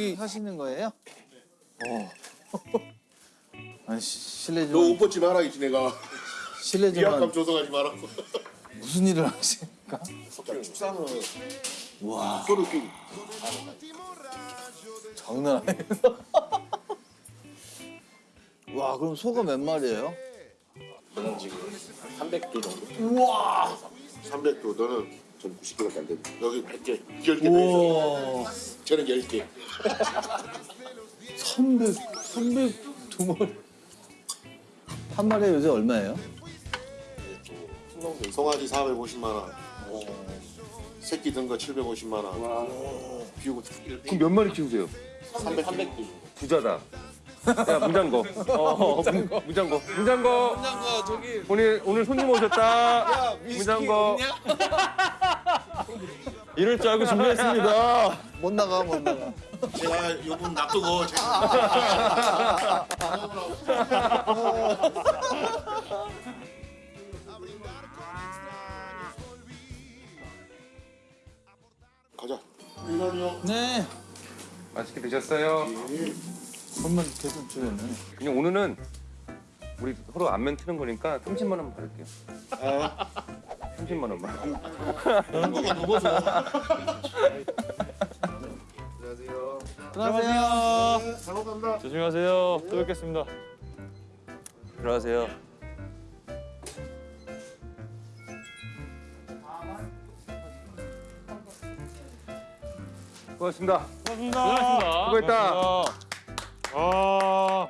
고기 하시는 거예요? 어. 아니 시- 실례 너옷좀 벗지 마라 이지 내가 실례 좀 조성하지 마라 무슨 일을 하십니까? 축사는 와 서로 끼고 장난 아니에요. 와 그럼 소가 몇 마리예요? 저는 지금 300개 정도. 300도 너는 전 90개밖에 안 된다 여기 100개 10개 더 있어 우와 저는 10개 300 300두 마리 한 마리에 요새 얼마예요? 송아지 450만 원 새끼 든거 750만 원 비우고 그럼 몇 마리 키우세요? 300 300개 정도. 부자다. 야 문장거. 어, 문- 문장거. 문장거. 장가 저기 오늘 오늘 손님 오셨다. 문장거. 이럴 줄 알고 준비했습니다. 못 나가 못 나가. 제가 요분 놔두고 제가 가자 네. 맛있게 드셨어요? 선물 계속 주네. 그냥 오늘은 우리 서로 안면 트는 거니까 30만 원만 받을게요. 30만 원만. 한국가 넘어서 안녕하세요. 잘 먹습니다 조심히 가세요. 또 뵙겠습니다. 들어가세요. 고맙습니다. 고맙습니다. 수고했다. 고맙습니다. 아.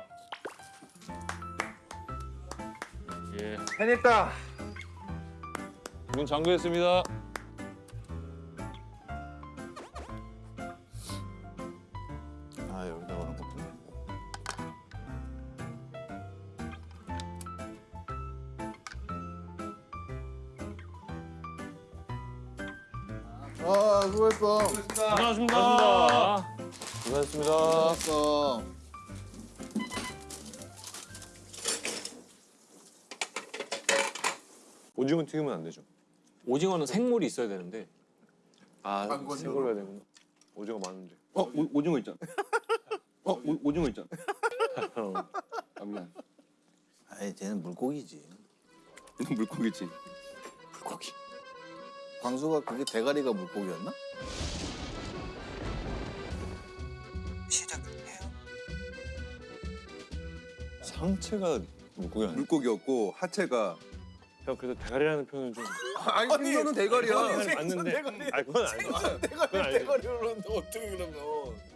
예. 해냈다. 문 잠그겠습니다. 아 여기다 오는 거구나. 아 수고했어. 고맙습니다. 고맙습니다. 수고했어. 오징어 튀기면 안 되죠. 오징어는 생물이 있어야 되는데 아, 생걸로 해야 되구나. 오징어 많은데. 어 오, 오징어 있잖아. 어 오, 오징어 있잖아. 아 미안. 아이 쟤는 물고기지. 물고기지. 물고기. 광수가 그게 대가리가 물고기였나? 상체가 물고기 아니야? 물고기였고 하체가 형 그래서 대가리라는 표현은 좀 아니 생선은 대가리야. 맞는데. 아 그건 아니죠. 그건 아니죠. 대가리를 그러는데 어떻게 그러면?